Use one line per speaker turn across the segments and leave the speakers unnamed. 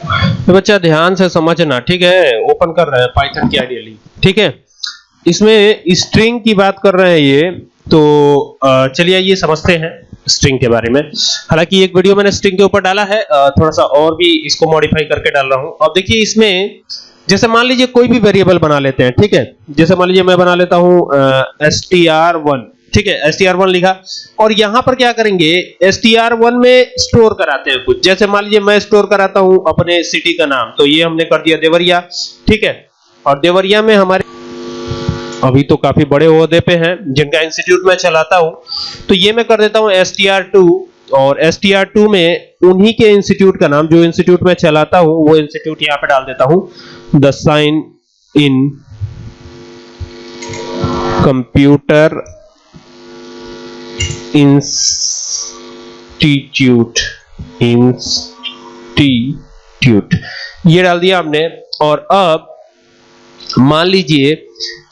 तो बच्चा, ध्यान से समझना, ठीक है? ओपन कर रहे हैं पाइथन की आइडियली ठीक है? इसमें स्ट्रिंग की बात कर रहे हैं ये तो चलिए ये समझते हैं स्ट्रिंग के बारे में। हालाँकि एक वीडियो मैंने स्ट्रिंग के ऊपर डाला है थोड़ा सा और भी इसको मॉडिफाई करके डाल रहा हूँ। अब देखिए इसमें, जैसे मान लीजिए कोई भी वेरिएबल बना लेते हैं, ठीक है? जैसे मान लीजिए मैं बना लेता हूँ एस टी आर वन ठीक है एस टी आर वन लिखा। और यहाँ पर क्या करेंगे एस टी आर वन में स्टोर कराते हैं कुछ। जैसे मान लीजिए मैं स्टोर कराता हूँ अपने सिटी का नाम तो ये हमने कर दिया देवरिया, ठीक है? और देवरिया में हमारे अभी तो काफ़ी बड़े ओहदे पे हैं, जिनका इंस्टीट्यूट मैं चलाता हूँ। तो ये मैं कर देता हूँ एस टी आर टू और एस टी आर टू में उन्हीं के इंस्टीट्यूट का नाम, जो इंस्टीट्यूट मैं चलाता हूँ, वो इंस्टीट्यूट यहाँ पे डाल देता हूँ। The sign in computer institute institute ये डाल दिया हमने, और अब मान लीजिए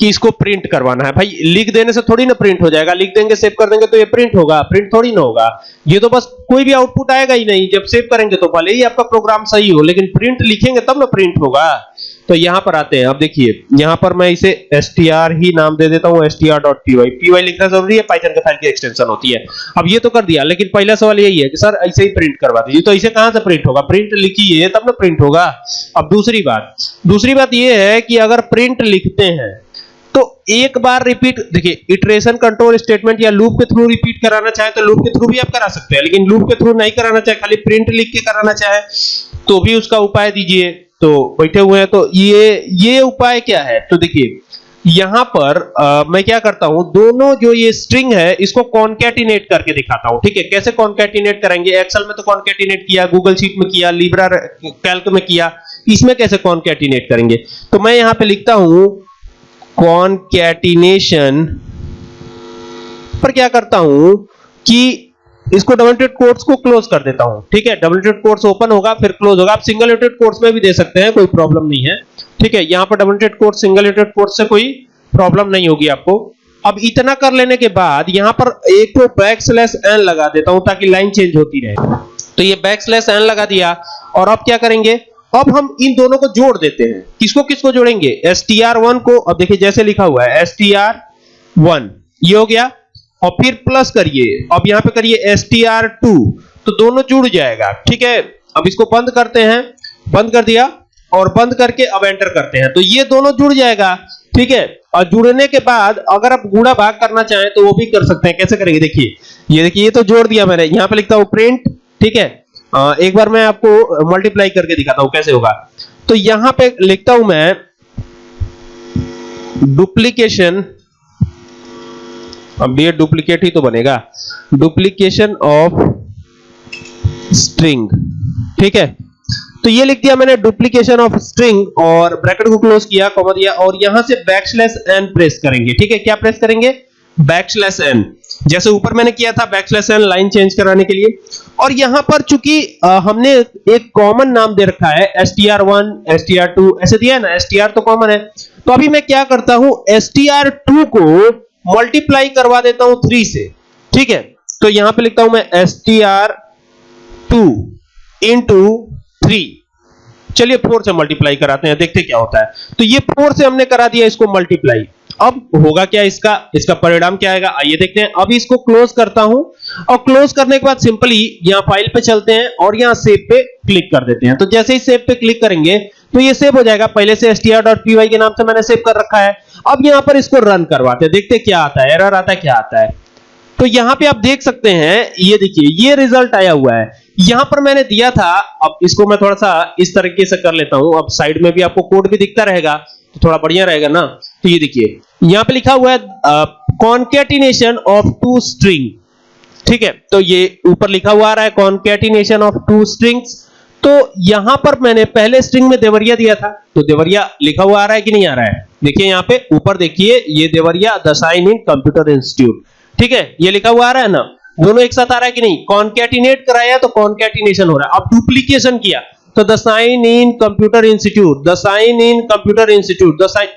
कि इसको प्रिंट करवाना है। भाई, लिख देने से थोड़ी ना प्रिंट हो जाएगा। लिख देंगे सेव कर देंगे तो ये प्रिंट होगा। प्रिंट थोड़ी ना होगा। ये तो बस कोई भी आउटपुट आएगा ही नहीं। जब सेव करेंगे तो भले ही आपका प्रोग्राम सही हो, लेकिन प्रिंट लिखेंगे तब ना प्रिंट होगा। तो यहाँ पर आते हैं। अब देखिए, यहाँ पर मैं इसे str ही नाम दे देता हूँ str.py py लिखना ज़रूरी है पाइथन के फ़ाइल की एक्सटेंशन होती है। अब ये तो कर दिया, लेकिन पहला सवाल यही है कि सर, ऐसे ही प्रिंट करवा दीजिए। तो इसे कहाँ से प्रिंट होगा? प्रिंट लिखिए, तब ना प्रिंट होगा। अब दूसरी बात दूसरी बात ये है कि अगर प्रिंट लिखते हैं तो एक बार रिपीट देखिए इटरेशन कंट्रोल स्टेटमेंट या लूप के थ्रू रिपीट कराना चाहे तो लूप के थ्रू भी आप करा सकते हैं, लेकिन लूप के थ्रू नहीं कराना चाहे, खाली प्रिंट लिख के कराना चाहे तो भी उसका उपाय दीजिए। तो बैठे हुए हैं तो ये ये उपाय क्या है? तो देखिए यहाँ पर अ, मैं क्या करता हूँ दोनों जो ये स्ट्रिंग है इसको कॉन्कैटिनेट करके दिखाता हूँ ठीक है? कैसे कॉन्कैटिनेट करेंगे? एक्सेल में तो कॉन्कैटिनेट किया गूगल शीट में किया लिब्रा कैल्क में किया इसमें कैसे कॉन्कैटिनेट करेंगे? तो मैं यहाँ पे लिखता हूँ कॉन्कैटिनेशन पर क्या करता हूँ कि इसको डबल टेड कोट्स को क्लोज कर देता हूँ। ठीक है? डबल टेड कोट्स ओपन होगा, फिर क्लोज होगा। आप सिंगल टेड कोट्स में भी दे सकते हैं, कोई प्रॉब्लम नहीं है। ठीक है? यहाँ पर double ted quotes single ted quotes से कोई प्रॉब्लम नहीं होगी आपको। अब इतना कर लेने के बाद यहाँ पर एक तो बैक स्लैश एन लगा देता हूँ ताकि लाइन चेंज होती रहे। तो ये बैक स्लैश एन लगा दिया। और अब क्या करेंगे? अब हम इन दोनों को जोड़ देते हैं। किसको किसको जोड़ेंगे? Str1 को। अब देखिए, जैसे लिखा हुआ है str1 ये हो गया और फिर प्लस करिए। अब यहाँ पे करिए str2 तो दोनों जुड़ जाएगा। ठीक है? अब इसको बंद करते हैं। बंद कर दिया। और बंद करके अब एंटर करते हैं। तो ये दोनों जुड़ जाएगा। ठीक है? और जुड़ने के बाद अगर आप गुणा भाग करना चाहें तो वो भी कर सकते हैं। कैसे करेंगे? देखिए। ये देखिए ये तो जोड़ दिया मैंने। यहाँ पे लिखता हूँ प्रिंट ठीक है? अ, एक बार मैं आपको मल्टीप्लाई करके दिखाता हूँ कैसे होगा। तो यहाँ पे लिखता हूँ मैं डुप्लीकेशन अब ये डुप्लीकेट ही तो बनेगा। डुप्लीकेशन ऑफ़ स्ट्रिंग ठीक है? तो ये लिख दिया मैंने डुप्लीकेशन ऑफ़ स्ट्रिंग और ब्रैकेट को क्लोज किया कॉमा दिया और यहाँ से बैकस्लैश एन प्रेस करेंगे। ठीक है? क्या प्रेस करेंगे? बैकस्लैश एन जैसे ऊपर मैंने किया था बैकस्लैश एन लाइन चेंज कराने के लिए। और यहाँ पर चूँकि हमने एक कॉमन नाम दे रखा है str1 str2 ऐसे दिया है ना? एस टी आर तो कॉमन है। तो अभी मैं क्या करता हूँ? एस टी आर टू को मल्टीप्लाई करवा देता हूँ 3 से। ठीक है? तो यहाँ पे लिखता हूँ मैं str2 into 3 चलिए 4 से मल्टीप्लाई कराते हैं, देखते क्या होता है। तो ये 4 से हमने करा दिया इसको मल्टीप्लाई अब होगा क्या इसका? इसका परिणाम क्या आएगा? आइए देखते हैं। अभी इसको क्लोज करता हूँ। और क्लोज करने के बाद सिंपली यहाँ फ़ाइल पे चलते हैं और यहाँ सेव पे क्लिक कर देते हैं। तो जैसे ही सेव पे क्लिक करेंगे तो ये सेव हो जाएगा। पहले से str.py के नाम से मैंने सेव कर रखा है। अब यहाँ पर इसको रन करवाते हैं। देखते क्या आता है। एरर आता है, क्या आता है। तो यहाँ पे आप देख सकते हैं, ये देखिए, ये रिज़ल्ट आया हुआ है। यहाँ पर मैंने दिया था। अब इसको मैं थोड़ा सा इस तरीके से कर लेता हूँ। अब साइड में भी आपको कोड भी दिखता रहेगा तो थोड़ा बढ़िया रहेगा ना। तो ये देखिए, यहाँ पे लिखा हुआ है कॉन्केटिनेशन ऑफ़ टू स्ट्रिंग ठीक है तो ये ऊपर लिखा हुआ आ रहा है कॉन्केटिनेशन ऑफ़ टू स्ट्रिंग्स तो यहाँ पर मैंने पहले स्ट्रिंग में देवरिया दिया था। तो देवरिया लिखा हुआ आ रहा है कि नहीं आ रहा है? देखिए यहाँ पे ऊपर देखिए, ये Deoria the sign in computer institute. ठीक है? ये लिखा हुआ आ रहा है ना? दोनों एक साथ आ रहा है कि नहीं? कॉन्कैटिनेट कराया तो कॉन्कैटिनेशन हो रहा है। अब डुप्लीकेशन किया। तो the sign in computer institute, the sign in computer institute, the sign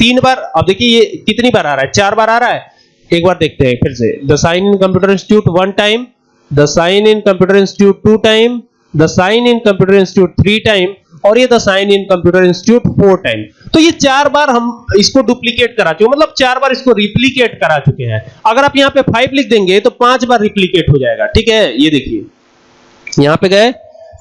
तीन बार, अब देखिए ये कितनी बार आ रहा है? चार बार आ रहा है। एक बार देखते हैं फिर से। The sign in computer institute one time, the sign in computer institute two time the sign in computer institute three time और ये the sign in computer institute four time तो ये चार बार हम इसको डुप्लीकेट करा चुके मतलब चार बार इसको रिप्लीकेट करा चुके हैं। अगर आप यहाँ पे फाइव लिख देंगे तो पाँच बार रिप्लीकेट हो जाएगा। ठीक है? ये देखिए। यहाँ पे गए,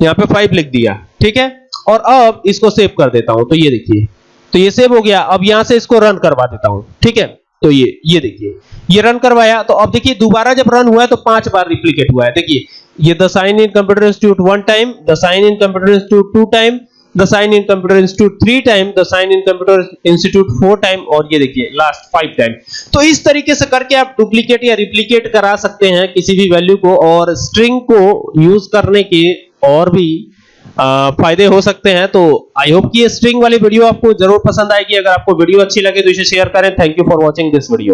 यहाँ पे फाइव लिख दिया। ठीक है? और अब इसको सेव कर देता हूँ। तो ये देखिए। तो ये सेव हो गया। अब यहाँ से इसको रन करवा देता हूँ। ठीक है? तो ये ये देखिए, ये रन करवाया तो अब देखिए दोबारा जब रन हुआ है तो पाँच बार रिप्लीकेट हुआ है। देखिए, ये the sign in computer institute one time the sign in computer institute two time the sign in computer institute three time the sign in computer institute four time और ये देखिए लास्ट फाइव टाइम तो इस तरीके से करके आप duplicate या रिप्लीकेट करा सकते हैं किसी भी वैल्यू को और स्ट्रिंग को यूज़ करने के और भी फ़ायदे हो सकते हैं तो आई होप कि ये स्ट्रिंग वाली वीडियो आपको ज़रूर पसंद आएगी। अगर आपको वीडियो अच्छी लगे तो इसे शेयर करें। Thank you for watching this video